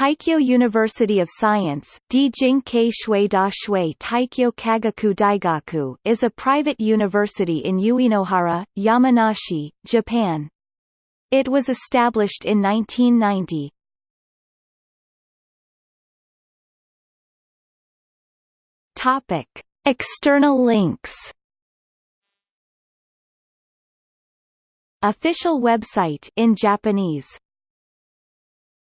Teikyo University of Science Shui Shui Teikyo Kagaku Daigaku is a private university in Uenohara, Yamanashi, Japan. It was established in 1990. Topic. External links Official website in Japanese